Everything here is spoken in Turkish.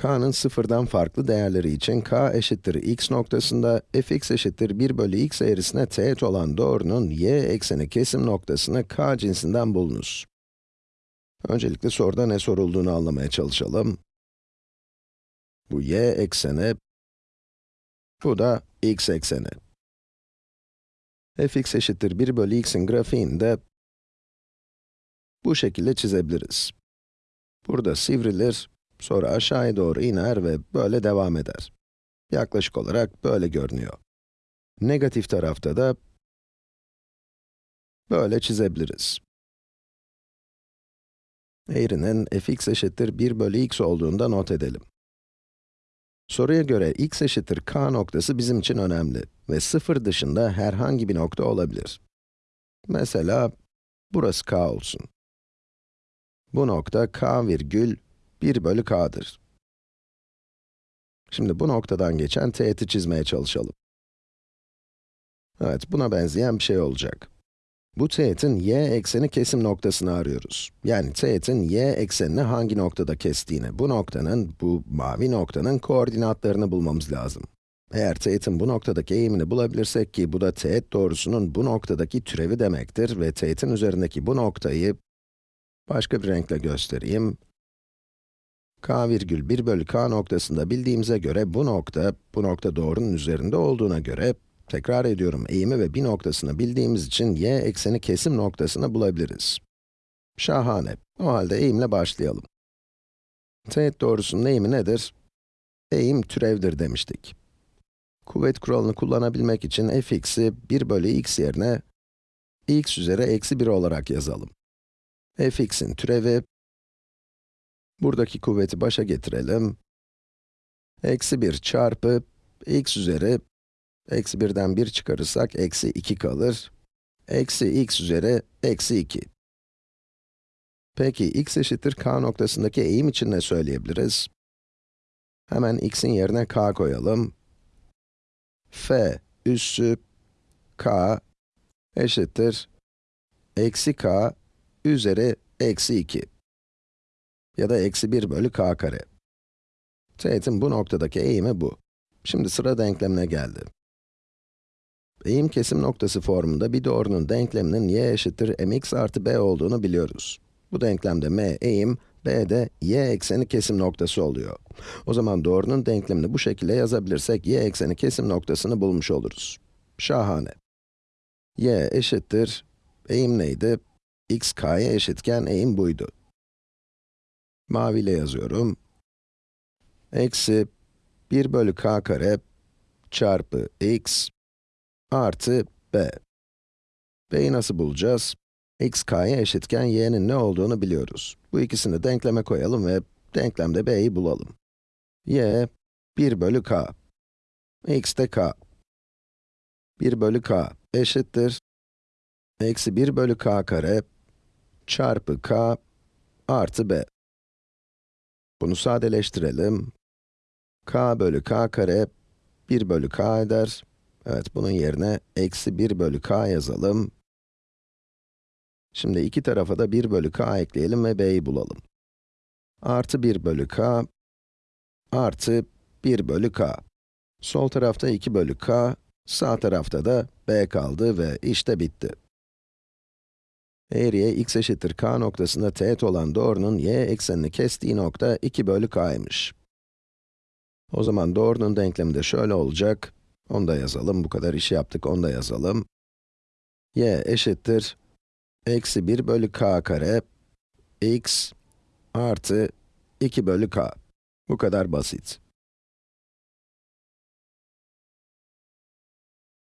k'nın sıfırdan farklı değerleri için k eşittir x noktasında, fx eşittir 1 bölü x eğrisine teğet olan doğrunun y ekseni kesim noktasını k cinsinden bulunuz. Öncelikle soruda ne sorulduğunu anlamaya çalışalım. Bu y ekseni, bu da x ekseni. fx eşittir 1 bölü x'in grafiğini de bu şekilde çizebiliriz. Burada sivrilir, sonra aşağıya doğru iner ve böyle devam eder. Yaklaşık olarak böyle görünüyor. Negatif tarafta da böyle çizebiliriz. Eğrinin fx eşittir 1 bölü x olduğunda not edelim. Soruya göre x eşittir k noktası bizim için önemli ve sıfır dışında herhangi bir nokta olabilir. Mesela, burası k olsun. Bu nokta k virgül 1 bölü k'dır. Şimdi bu noktadan geçen teğeti çizmeye çalışalım. Evet, buna benzeyen bir şey olacak. Bu teğetin y ekseni kesim noktasını arıyoruz. Yani teğetin y eksenini hangi noktada kestiğini, bu noktanın, bu mavi noktanın koordinatlarını bulmamız lazım. Eğer teğetin bu noktadaki eğimini bulabilirsek ki bu da teğet doğrusunun bu noktadaki türevi demektir ve teğetin üzerindeki bu noktayı başka bir renkle göstereyim. K virgül 1 bölü k noktasında bildiğimize göre bu nokta, bu nokta doğrunun üzerinde olduğuna göre Tekrar ediyorum, eğimi ve bir noktasını bildiğimiz için y ekseni kesim noktasını bulabiliriz. Şahane. O halde eğimle başlayalım. Teğet doğrusunun eğimi nedir? Eğim türevdir demiştik. Kuvvet kuralını kullanabilmek için fx'i 1 bölü x yerine x üzeri eksi 1 olarak yazalım. fx'in türevi, buradaki kuvveti başa getirelim. Eksi 1 çarpı x üzeri Eksi 1'den 1 çıkarırsak eksi 2 kalır. Eksi x üzeri eksi 2. Peki x eşittir k noktasındaki eğim için ne söyleyebiliriz? Hemen x'in yerine k koyalım. f üssü k eşittir eksi k üzeri eksi 2 ya da eksi 1 bölü k kare. Teğetin bu noktadaki eğimi bu. Şimdi sıra denklemine geldi. Eğim kesim noktası formunda bir doğrunun denkleminin y eşittir mx artı b olduğunu biliyoruz. Bu denklemde m eğim, b de y ekseni kesim noktası oluyor. O zaman doğrunun denklemini bu şekilde yazabilirsek y ekseni kesim noktasını bulmuş oluruz. Şahane. y eşittir, eğim neydi? x k'ya eşitken eğim buydu. Maviyle yazıyorum. Eksi 1 bölü k kare çarpı x artı b. b'yi nasıl bulacağız? x k'ya eşitken y'nin ne olduğunu biliyoruz. Bu ikisini denkleme koyalım ve denklemde b'yi bulalım. y, 1 bölü k. x de k. 1 bölü k eşittir. Eksi 1 bölü k kare çarpı k artı b. Bunu sadeleştirelim. k bölü k kare 1 bölü k eder. Evet, bunun yerine eksi 1 bölü k yazalım. Şimdi iki tarafa da 1 bölü k ekleyelim ve b'yi bulalım. Artı 1 bölü k, artı 1 bölü k. Sol tarafta 2 bölü k, sağ tarafta da b kaldı ve işte bitti. Eğriye x eşittir k noktasında teğet olan doğrunun y eksenini kestiği nokta 2 bölü k'ymış. O zaman doğrunun denklemi de şöyle olacak. Onu da yazalım, bu kadar iş yaptık, onu da yazalım. y eşittir, eksi 1 bölü k kare, x artı 2 bölü k. Bu kadar basit.